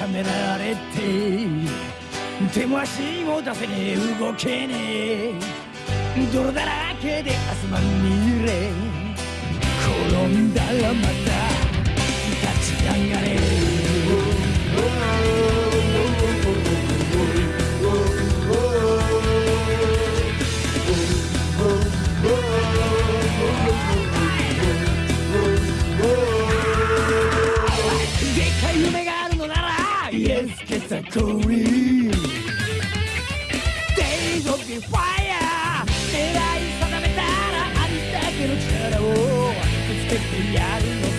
はめられて手も足も出せねえ動けねえ。泥だらけで明日まみれ転んだらまた立ち上がれ。Yes, yes, I'm cool Days of the fire 狙い定めたらありだけの力をぶつけてやるの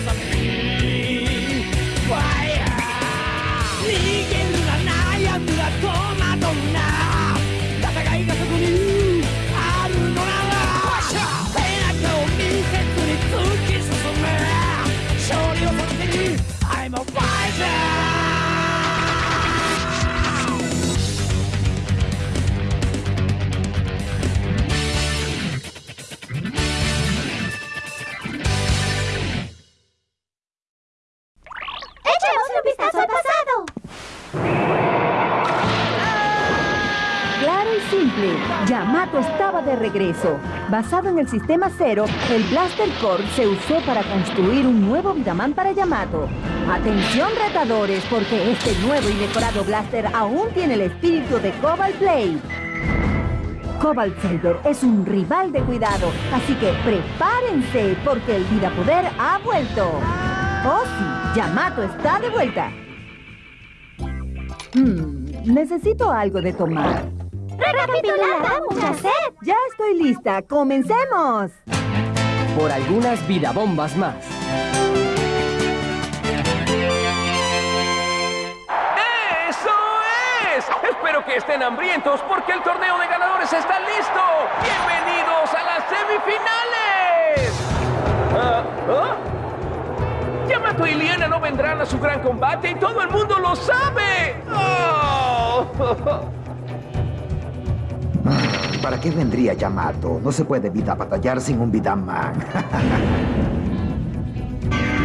Yamato estaba de regreso. Basado en el sistema Zero, el Blaster Core se usó para construir un nuevo Vidaman para Yamato. Atención retadores, porque este nuevo y mejorado Blaster aún tiene el espíritu de Cobalt Blade. Cobalt Saber es un rival de cuidado, así que prepárense, porque el Vida Poder ha vuelto. Oh sí, Yamato está de vuelta. Hmm, necesito algo de tomar. ¡Recapitulada, mucha sed! Ya estoy lista. ¡Comencemos! Por algunas vidabombas más. ¡Eso es! Espero que estén hambrientos porque el torneo de ganadores está listo. ¡Bienvenidos a las semifinales! Ah, ¿ah? Yamato y Liana no vendrán a su gran combate y todo el mundo lo sabe. ¡Oh! ¿Para qué vendría Yamato? No se puede vida batallar sin un Vidaman.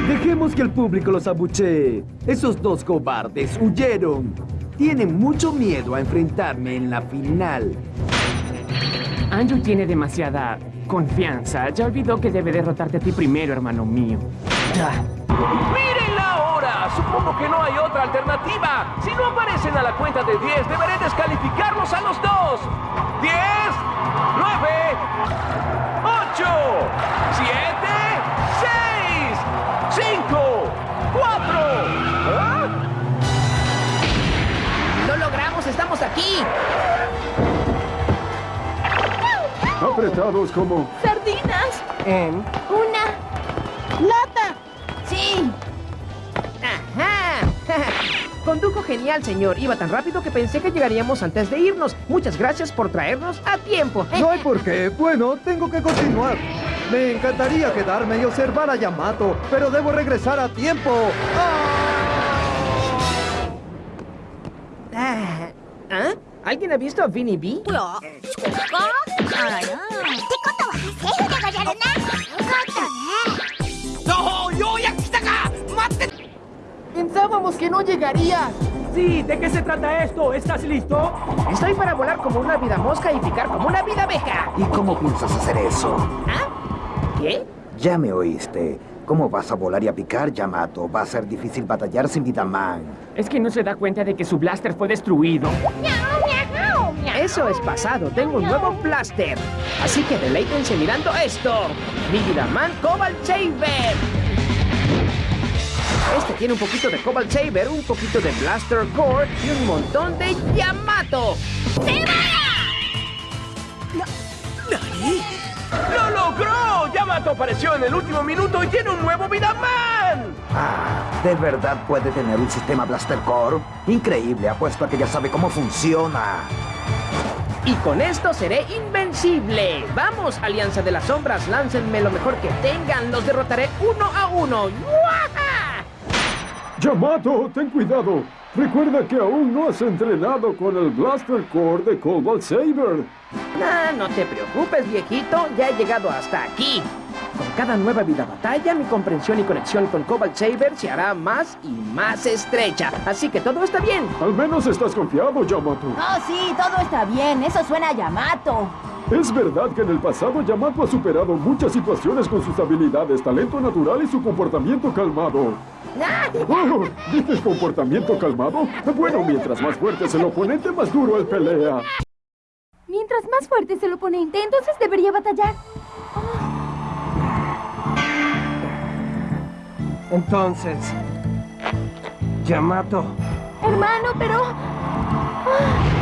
Dejemos que el público los abuchee. Esos dos cobardes huyeron. Tienen mucho miedo a enfrentarme en la final. Anju tiene demasiada confianza. Ya olvidó que debe derrotarte a ti primero, hermano mío. ¡Mírenla Supongo que no hay otra alternativa. Si no aparecen a la cuenta de 10, deberé descalificarlos a los dos. 10, 9, 8, 7, 6, 5, 4. ¿Ah? ¡Lo logramos! ¡Estamos aquí! Apretados como... ¡Sardinas! En... ¡Una! Condujo genial, señor. Iba tan rápido que pensé que llegaríamos antes de irnos. Muchas gracias por traernos a tiempo. No hay por qué. Bueno, tengo que continuar. Me encantaría quedarme y observar a Yamato, pero debo regresar a tiempo. Ah, ¿Ah? ¿Alguien ha visto a Vinny B? Pensábamos que no llegaría. Sí, ¿de qué se trata esto? ¿Estás listo? Estoy para volar como una vida mosca y picar como una vida abeja. ¿Y cómo piensas hacer eso? ¿Ah? ¿Qué? Ya me oíste. ¿Cómo vas a volar y a picar, Yamato? Va a ser difícil batallar sin Vidaman. Es que no se da cuenta de que su blaster fue destruido. Eso es pasado. Tengo un nuevo blaster. Así que deleítense mirando esto. Mi Vidaman Cobalt Saber. Este tiene un poquito de Cobalt Saber, un poquito de Blaster Core y un montón de Yamato. ¡Lo logró! Yamato apareció en el último minuto y tiene un nuevo Vidaman. Ah, ¿de verdad puede tener un sistema Blaster Core? Increíble, apuesto a que ya sabe cómo funciona. Y con esto seré invencible. Vamos, Alianza de las Sombras, láncenme lo mejor que tengan. Los derrotaré uno a uno. ¡Yuaja! Yamato, ten cuidado. Recuerda que aún no has entrenado con el Blaster Core de Cobalt Saber. Ah, no te preocupes, viejito. Ya he llegado hasta aquí. Con cada nueva vida batalla, mi comprensión y conexión con Cobalt Saber se hará más y más estrecha. Así que todo está bien. Al menos estás confiado, Yamato. Oh, sí, todo está bien. Eso suena a Yamato. Es verdad que en el pasado Yamato ha superado muchas situaciones con sus habilidades, talento natural y su comportamiento calmado. Oh, ¿Dices comportamiento calmado? Bueno, mientras más fuerte es el oponente, más duro él pelea. Mientras más fuerte es el oponente, entonces debería batallar. Entonces, Yamato, Hermano, pero... Oh,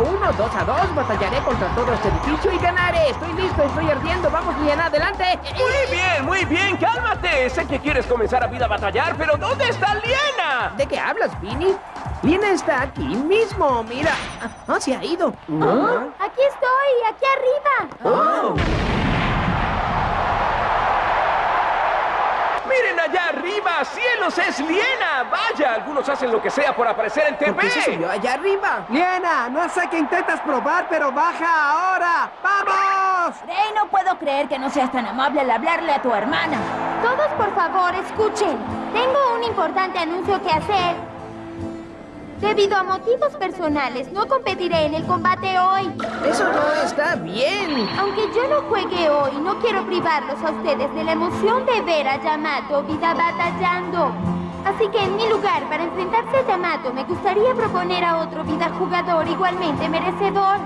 a uno, dos a dos, batallaré contra todo este edificio y ganaré. Estoy listo, estoy ardiendo, vamos bien, adelante. Muy bien, muy bien, cálmate. Sé que quieres comenzar a vida a batallar, pero ¿dónde está Liena? ¿De qué hablas, Vinny? Lina está aquí mismo, mira. Ah, se ha ido. Aquí estoy, aquí arriba. Miren allá arriba, cielos, es Liena. Vaya, algunos hacen lo que sea por aparecer en ¿Por qué se TV. subió allá arriba? Liena, no sé qué intentas probar, pero baja ahora. ¡Vamos! Rey, no puedo creer que no seas tan amable al hablarle a tu hermana. Todos, por favor, escuchen. Tengo un importante anuncio que hacer. Debido a motivos personales, no competiré en el combate hoy. Eso no está bien. Aunque yo no juegue hoy, no quiero privarlos a ustedes de la emoción de ver a Yamato vida batallando. Así que en mi lugar, para enfrentarse a Yamato, me gustaría proponer a otro vida jugador igualmente merecedor.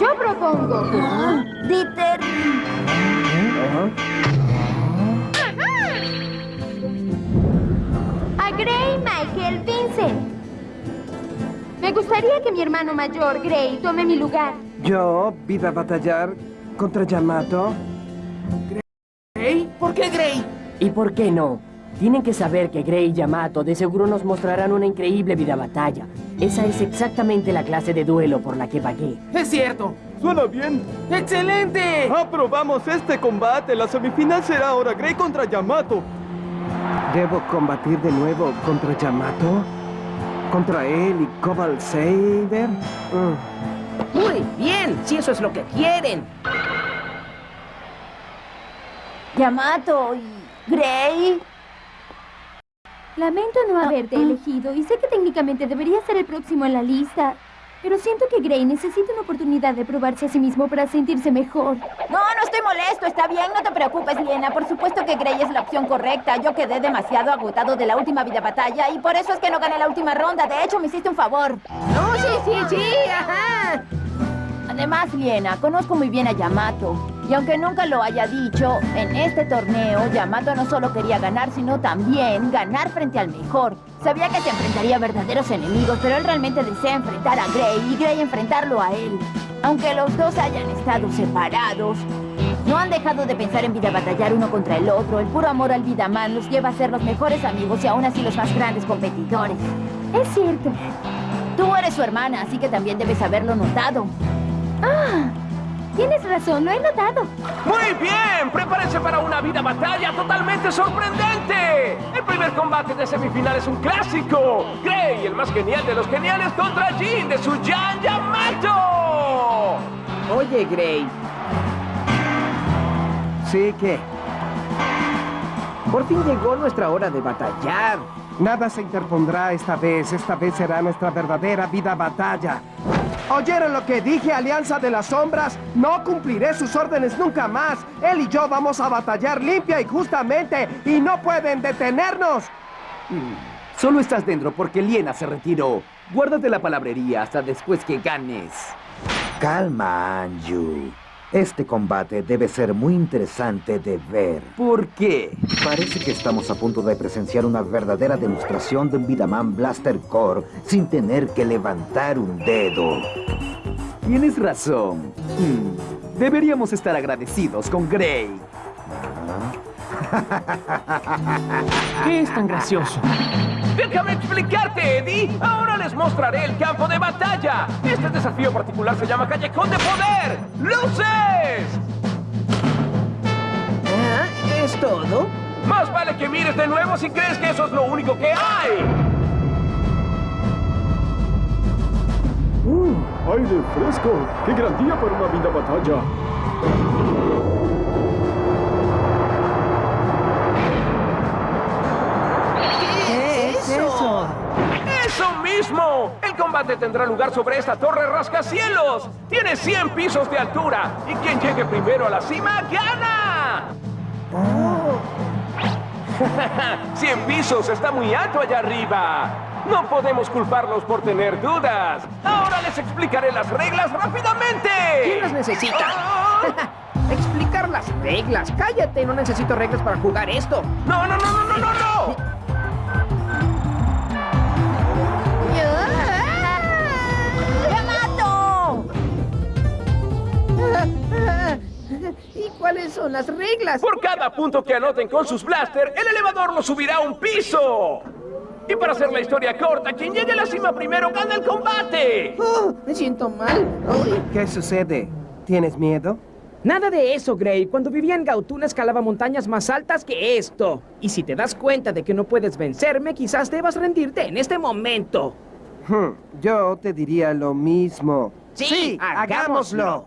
Yo propongo. Dieter. A Gray Michael Vincent. Me gustaría que mi hermano mayor, Gray, tome mi lugar. Yo, vida a batallar contra Yamato. ¿Gray? ¿Por qué Gray? ¿Y por qué no? Tienen que saber que Gray y Yamato de seguro nos mostrarán una increíble vida batalla. Esa es exactamente la clase de duelo por la que pagué. Es cierto. Suena bien. ¡Excelente! Aprobamos este combate. La semifinal será ahora Grey contra Yamato. ¿Debo combatir de nuevo contra Yamato? ¿Contra él y Cobalt Saber? Mm. Muy bien, si eso es lo que quieren. Yamato y Gray. Lamento no haberte elegido y sé que técnicamente debería ser el próximo en la lista. Pero siento que Gray necesita una oportunidad de probarse a sí mismo para sentirse mejor. No, no estoy molesto, está bien, no te preocupes, Liena. Por supuesto que Gray es la opción correcta. Yo quedé demasiado agotado de la última vida batalla y por eso es que no gané la última ronda. De hecho, me hiciste un favor. No, sí, sí, sí, ajá. Además, Liena, conozco muy bien a Yamato. Y aunque nunca lo haya dicho, en este torneo Yamato no solo quería ganar, sino también ganar frente al mejor. Sabía que se enfrentaría a verdaderos enemigos, pero él realmente desea enfrentar a Gray y Gray enfrentarlo a él. Aunque los dos hayan estado separados, no han dejado de pensar en vida batallar uno contra el otro. El puro amor al Vidaman los lleva a ser los mejores amigos y aún así los más grandes competidores. Es cierto. Tú eres su hermana, así que también debes haberlo notado. Ah, tienes razón, lo he notado. Muy bien, prepárense para una vida batalla totalmente sorprendente. El primer combate de semifinal es un clásico. Gray, el más genial de los geniales, contra Jin de Suyan Yamato. Oye, Gray, Sí que por fin llegó nuestra hora de batallar. nada se interpondrá esta vez. Esta vez será nuestra verdadera vida batalla. ¿Oyeron lo que dije, Alianza de las Sombras? No cumpliré sus órdenes nunca más. Él y yo vamos a batallar limpia y justamente y no pueden detenernos. Solo estás dentro porque Liena se retiró. Guárdate la palabrería hasta después que ganes. Calma, Anju. Este combate debe ser muy interesante de ver. ¿Por qué? Parece que estamos a punto de presenciar una verdadera demostración de un Vidaman Blaster Core sin tener que levantar un dedo. Tienes razón. Hmm, Deberíamos estar agradecidos con Gray. ¿Qué es tan gracioso? Déjame explicarte, Eddie. Ahora les mostraré el campo de batalla. Este desafío particular se llama Callejón de Poder. ¡Luces! Ah, ¿Es todo? Más vale que mires de nuevo si crees que eso es lo único que hay. ¡Uh! ¡Aire fresco! ¡Qué gran día para una vida batalla! Mismo! El combate tendrá lugar sobre esta torre rascacielos. Tiene 100 pisos de altura. Y quien llegue primero a la cima, gana. 100 pisos está muy alto allá arriba. No podemos culparlos por tener dudas. Ahora les explicaré las reglas rápidamente. ¿Quién las necesita? Explicar las reglas. Cállate, no necesito reglas para jugar esto. No, no, no, no, no, no, no. Son las reglas? Por cada punto que anoten con sus blaster, el elevador lo subirá un piso. Y para hacer la historia corta, quien llegue a la cima primero gana el combate. Oh, me siento mal. Ay. ¿Qué sucede? ¿Tienes miedo? Nada de eso, Gray. Cuando vivía en Gautuna escalaba montañas más altas que esto. Y si te das cuenta de que no puedes vencerme, quizás debas rendirte en este momento. Hmm, yo te diría lo mismo. Sí, hagámoslo.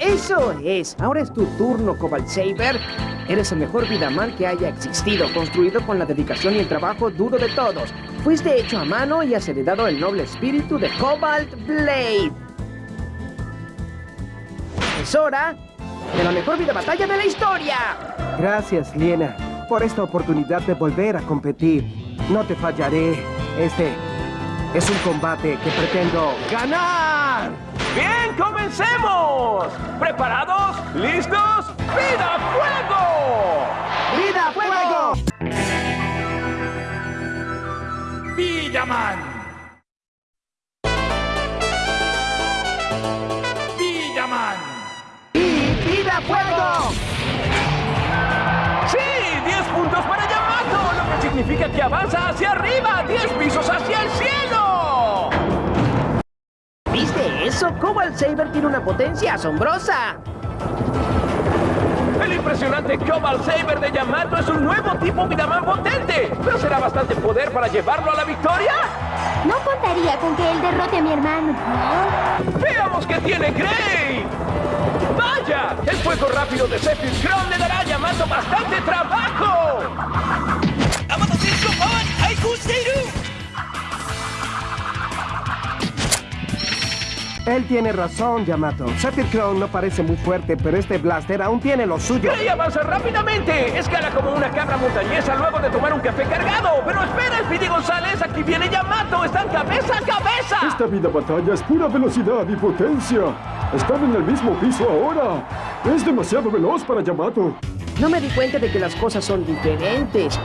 Eso es. Ahora es tu turno, Cobalt Saber. Eres el mejor Vidaman que haya existido, construido con la dedicación y el trabajo duro de todos. Fuiste hecho a mano y has heredado el noble espíritu de Cobalt Blade. Es hora de la mejor vida batalla de la historia. Gracias, Liena, por esta oportunidad de volver a competir. No te fallaré. Este es un combate que pretendo ganar. Bien, comencemos. ¿Preparados? ¿Listos? ¡Vida fuego! ¡Vida fuego! Villaman. Villaman. ¡Y vida fuego! ¡Sí! ¡10 puntos para Yamato! Lo que significa que avanza hacia arriba. ¡10 pisos hacia el cielo! Cobalt Saber tiene una potencia asombrosa. El impresionante Cobalt Saber de Yamato es un nuevo tipo Vidaman potente. ¿Pero será bastante poder para llevarlo a la victoria? No contaría con que él derrote a mi hermano. ¡Veamos qué tiene Gray! ¡Vaya! El fuego rápido de Zephyr Crown le dará a Yamato bastante trabajo. Él tiene razón, Yamato. Sephiroth Crown no parece muy fuerte, pero este blaster aún tiene lo suyo. Gray avanza rápidamente. Escala como una cabra montañesa luego de tomar un café cargado. Pero espera, Speedy González. Aquí viene Yamato. Están cabeza a cabeza. Esta vida batalla es pura velocidad y potencia. Están en el mismo piso ahora. Es demasiado veloz para Yamato. No me di cuenta de que las cosas son diferentes.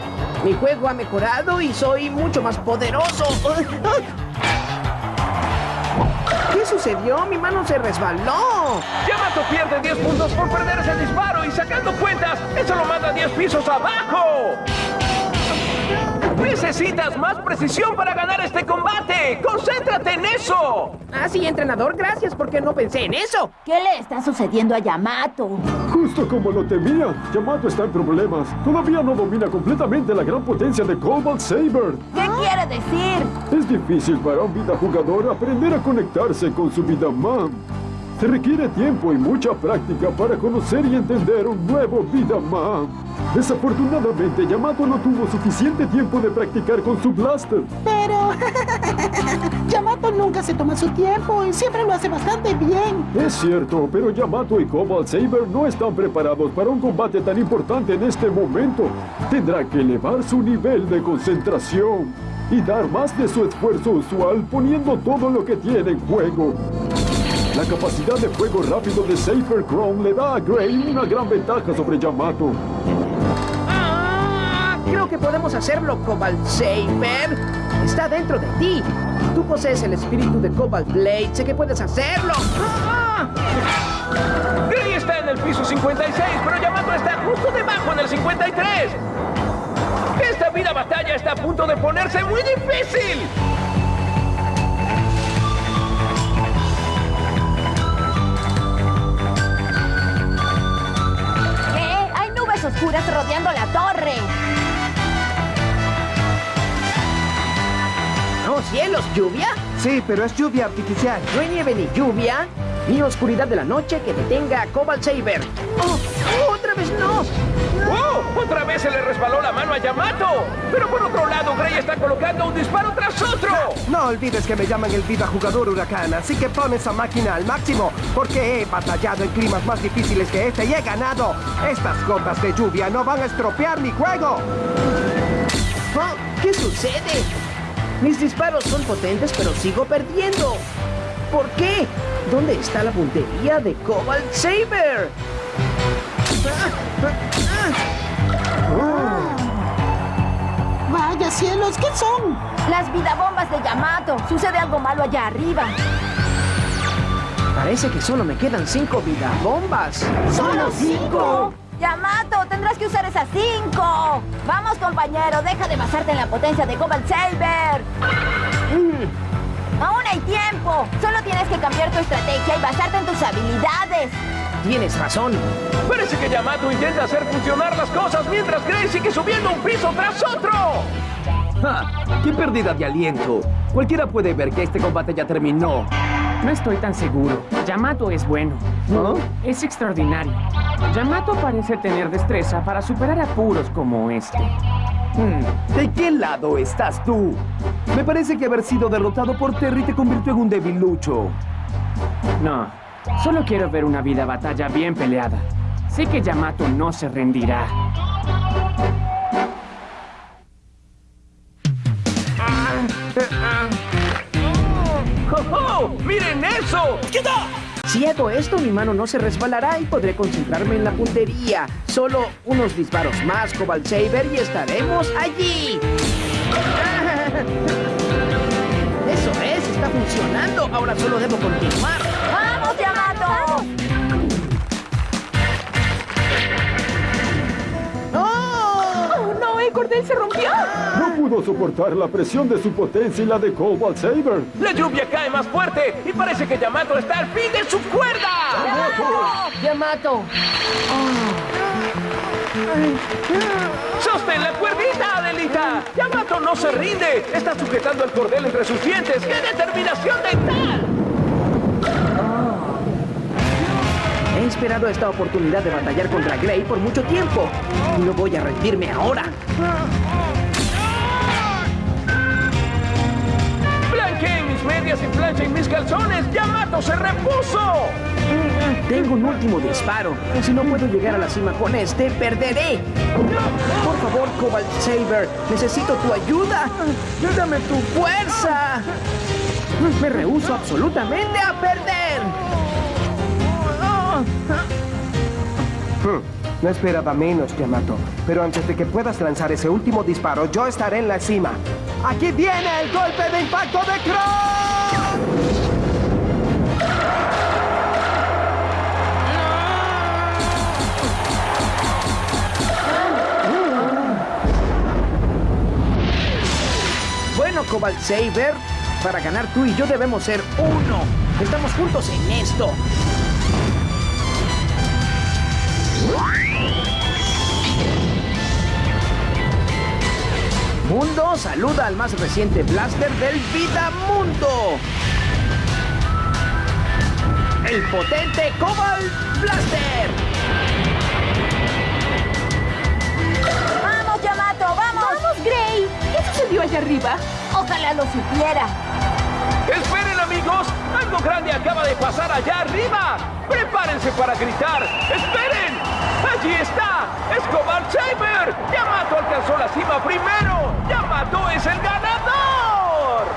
Mi juego ha mejorado y soy mucho más poderoso. ¿Qué sucedió? Mi mano se resbaló. Yamato pierde 10 puntos por perder ese disparo y sacando cuentas, eso lo manda 10 pisos abajo. Necesitas más precisión para ganar este combate. ¡Concéntrate en eso! Ah, sí, entrenador, gracias porque no pensé en eso. ¿Qué le está sucediendo a Yamato? Justo como lo temía, Yamato está en problemas. Todavía no domina completamente la gran potencia de Cobalt Saber. ¿Qué quiere decir? Es difícil para un vida jugador aprender a conectarse con su vida man. Se requiere tiempo y mucha práctica para conocer y entender un nuevo vida man. Desafortunadamente, Yamato no tuvo suficiente tiempo de practicar con su blaster. Pero Yamato nunca se toma su tiempo y siempre lo hace bastante bien. Es cierto, pero Yamato y Cobalt Saber no están preparados para un combate tan importante en este momento. Tendrá que elevar su nivel de concentración y dar más de su esfuerzo usual poniendo todo lo que tiene en juego. La capacidad de fuego rápido de Safer Chrome le da a Gray una gran ventaja sobre Yamato. Ah, creo que podemos hacerlo, Cobalt Saber. Está dentro de ti. Tú posees el espíritu de Cobalt Blade. Sé que puedes hacerlo. Ah, Gray está en el piso 56, pero Yamato está justo debajo en el 53. Esta vida batalla está a punto de ponerse muy difícil. Oscuras rodeando la torre. ¡Oh, cielos! ¿Lluvia? Sí, pero es lluvia artificial. No hay nieve ni lluvia, ni oscuridad de la noche que detenga a Cobalt Saber. ¡Oh! ¡Otra vez no! ¡Oh! ¡Otra vez se le resbaló la mano a Yamato! Pero por otro lado, Gray está colocando un disparo tras otro. No olvides que me llaman el Vida Jugador Huracán, así que pon esa máquina al máximo, porque he batallado en climas más difíciles que este y he ganado. Estas gotas de lluvia no van a estropear mi juego. Oh, ¿Qué sucede? Mis disparos son potentes, pero sigo perdiendo. ¿Por qué? ¿Dónde está la puntería de Cobalt Saber? Vaya cielos, ¿qué son? Las vidabombas de Yamato. Sucede algo malo allá arriba. Parece que solo me quedan cinco vidabombas. ¿Solo cinco? Yamato, tendrás que usar esas cinco. Vamos, compañero, deja de basarte en la potencia de Cobalt Saber. Aún hay tiempo. Solo tienes que cambiar tu estrategia y basarte en tus habilidades. Tienes razón. Parece que Yamato intenta hacer funcionar las cosas mientras Gray sigue subiendo un piso tras otro. ¡Ja! ¡Qué pérdida de aliento! Cualquiera puede ver que este combate ya terminó. No estoy tan seguro. Yamato es bueno. ¿No? Es extraordinario. Yamato parece tener destreza para superar apuros como este. Hmm, ¿De qué lado estás tú? Me parece que haber sido derrotado por Terry te convirtió en un debilucho. No, solo quiero ver una vida batalla bien peleada. Sé que Yamato no se rendirá. ¡Oh, oh! ¡Miren eso! Si hago esto, mi mano no se resbalará y podré concentrarme en la puntería. Solo unos disparos más, Cobalt Saber, y estaremos allí. Eso es, está funcionando. Ahora solo debo continuar. ¡Vamos, Yamato! Cordel se rompió! No pudo soportar la presión de su potencia y la de Cobalt Saber. La lluvia cae más fuerte y parece que Yamato está al fin de su cuerda. Yamato. ¡Sostén la cuerdita, Adelita! ¡Yamato no se rinde! Está sujetando el cordel entre sus dientes. ¡Qué determinación dental! Esperado esta oportunidad de batallar contra Gray por mucho tiempo. Y no voy a rendirme ahora. ¡Blanqueen mis medias y planchen mis calzones! ¡Yamato se repuso! Tengo un último disparo. Si no puedo llegar a la cima con este, perderé. Por favor, Cobalt Saber, necesito tu ayuda. Dame tu fuerza. Me rehúso absolutamente a perder. Hmm, No esperaba menos, Yamato. Pero antes de que puedas lanzar ese último disparo, yo estaré en la cima. ¡Aquí viene el golpe de impacto de Cross! Bueno, Cobalt Saber, para ganar tú y yo debemos ser uno. Estamos juntos en esto. Mundo saluda al más reciente blaster del Vida Mundo. El potente Cobalt Blaster. ¡Vamos, Yamato! ¡Vamos! ¡Vamos, Gray! ¿Qué sucedió allá arriba? Ojalá lo supiera. ¡Esperen, amigos! ¡Algo grande acaba de pasar allá arriba! ¡Prepárense para gritar! ¡Esperen! ¡Allí está! ¡Es Cobalt Saber! ¡Yamato alcanzó la cima primero! ¡Yamato es el ganador!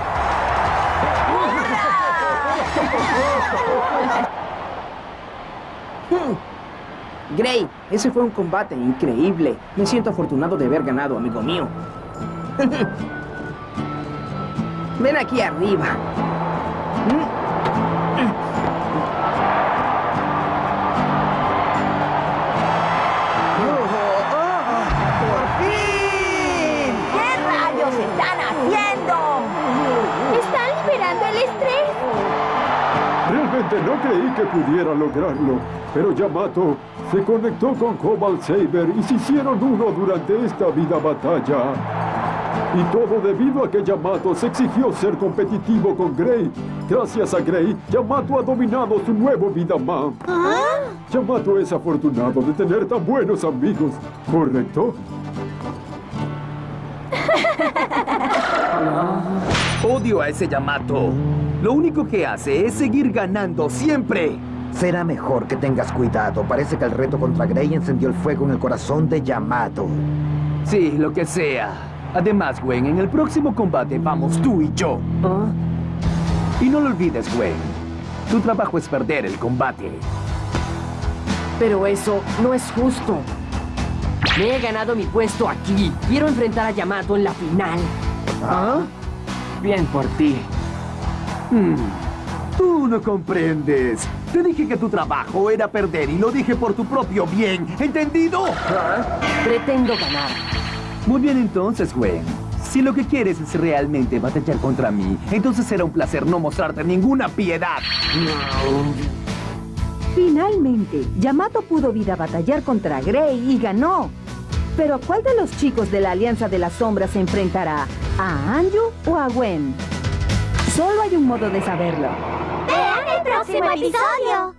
Gray, ese fue un combate increíble. Me siento afortunado de haber ganado, amigo mío. Ven aquí arriba. ¡Por Realmente no creí que pudiera lograrlo. Pero Yamato se conectó con Cobalt Saber y se hicieron uno durante esta vida batalla. Y todo debido a que Yamato se exigió ser competitivo con Grey. Gracias a Grey, Yamato ha dominado su nuevo Vidaman. Yamato es afortunado de tener tan buenos amigos, ¿correcto? Odio a ese Yamato. Lo único que hace es seguir ganando siempre. Será mejor que tengas cuidado. Parece que el reto contra Grey encendió el fuego en el corazón de Yamato. Sí, lo que sea. Además, Gwen, en el próximo combate vamos tú y yo. Y no lo olvides, Gwen. Tu trabajo es perder el combate. Pero eso no es justo. Me he ganado mi puesto aquí. Quiero enfrentar a Yamato en la final. ¿Ah? Bien por ti. Hmm. Tú no comprendes. Te dije que tu trabajo era perder y lo dije por tu propio bien. ¿Entendido? Pretendo ganar. Muy bien entonces, Gwen. Si lo que quieres es realmente batallar contra mí, entonces será un placer no mostrarte ninguna piedad. Finalmente, Yamato pudo vida batallar contra Grey y ganó. Pero ¿cuál de los chicos de la Alianza de las Sombras se enfrentará? ¿A Anju o a Gwen? Solo hay un modo de saberlo. ¡Vean el próximo episodio!「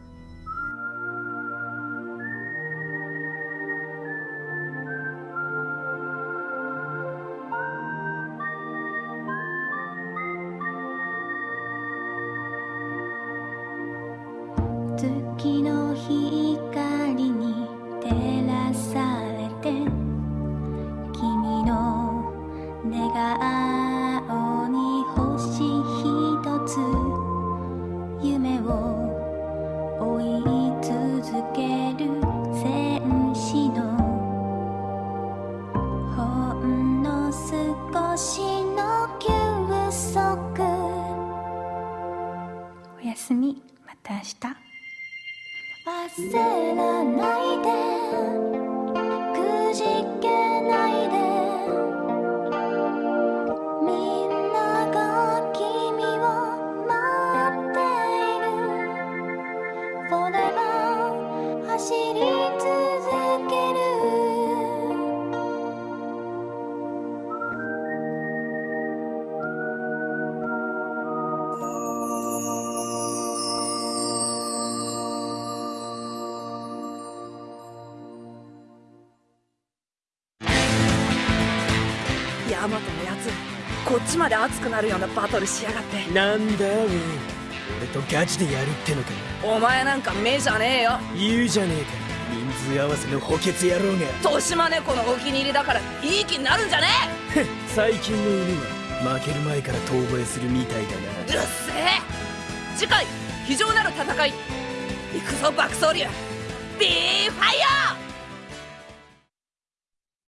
おやすみ。また明日」焦らないちまで熱くなるようなバトルしやがって。なんだウェイ俺とガチでやるってのかお前なんか目じゃねえよ。言うじゃねえか人数合わせの補欠野郎が豊島猫のお気に入りだからいい気になるんじゃね最近の犬は負ける前から遠吠えするみたいだな。えうっせえ。次回非常なる戦い。行くぞ爆走竜。ビーファイヤー